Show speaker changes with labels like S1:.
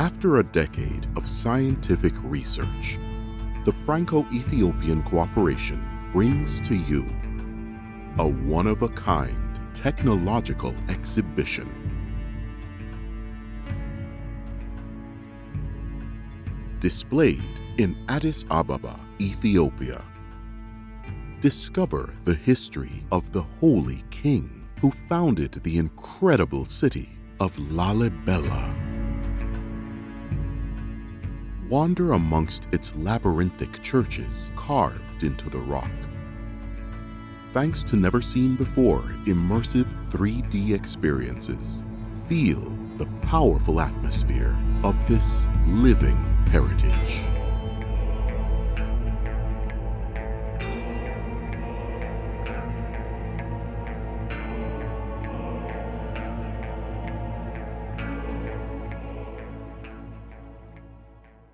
S1: After a decade of scientific research, the Franco-Ethiopian Cooperation brings to you a one-of-a-kind technological exhibition. Displayed in Addis Ababa, Ethiopia. Discover the history of the Holy King who founded the incredible city of Lalibela. Wander amongst its labyrinthic churches carved into the rock. Thanks to never seen before immersive 3D experiences, feel the powerful atmosphere of this living heritage.